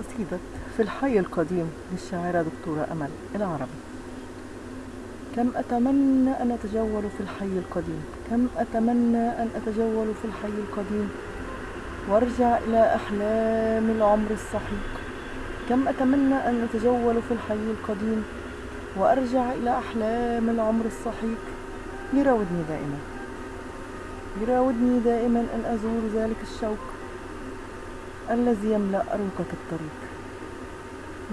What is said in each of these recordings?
قصيدة في الحي القديم للشاعرة دكتورة أمل العربي. كم أتمنى أن أتجول في الحي القديم؟ كم أتمنى أن أتجول في الحي القديم؟ وأرجع إلى أحلام العمر السحيق. كم أتمنى أن أتجول في الحي القديم؟ وأرجع إلى أحلام العمر السحيق. يراودني دائما. يراودني دائما أن أزور ذلك الشوق. الذي يملأ أروقة الطريق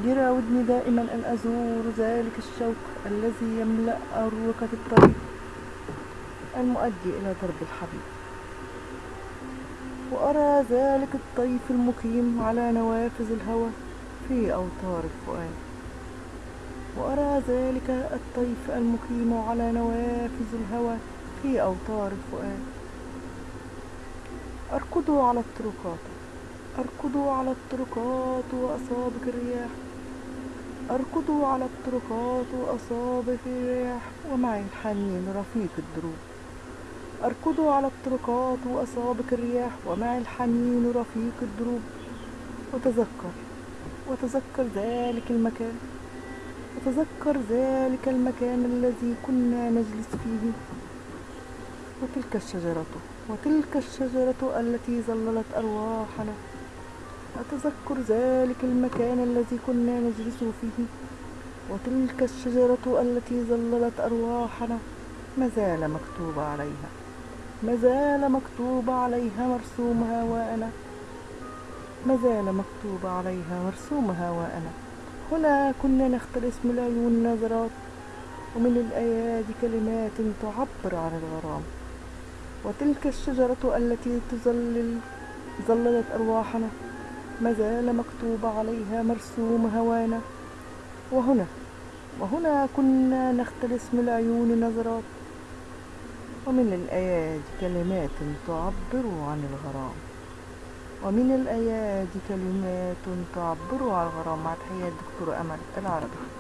يراودني دائما أن أزور ذلك الشوق الذي يملأ أروقة الطريق المؤدي إلى درب الحبيب. وأرى ذلك الطيف المقيم على نوافذ الهوى في أوتار الفؤاد. وأرى ذلك الطيف المقيم على نوافذ الهوى في أوتار الفؤاد. أركض على الطرقات. أركض على الطرقات وأصابك الرياح. أركض على الطرقات وأصابك الرياح. ومعي الحنين رفيق الدروب. أركض على الطرقات وأصابك الرياح. ومعي الحنين رفيق الدروب. وتذكر وتذكر ذلك المكان. وتذكر ذلك المكان الذي كنا نجلس فيه. وتلك الشجرة وتلك الشجرة التي ظللت أرواحنا. أتذكر ذلك المكان الذي كنا نجلس فيه؟ وتلك الشجرة التي ظللت أرواحنا. ما زال مكتوب عليها. ما زال مكتوب عليها مرسومها وأنا ما زال مكتوب عليها مرسومها وأنا هنا كنا نختلس من العيون نظرات ومن الأيادي كلمات تعبر عن الغرام. وتلك الشجرة التي تظلل ظللت أرواحنا. ما زال مكتوب عليها مرسوم هوانا. وهنا وهنا كنا نختلس من العيون نظرات. ومن الأيادي كلمات تعبر عن الغرام. ومن الأيادي كلمات تعبر عن الغرام. مع تحية الدكتورة أمل العربي.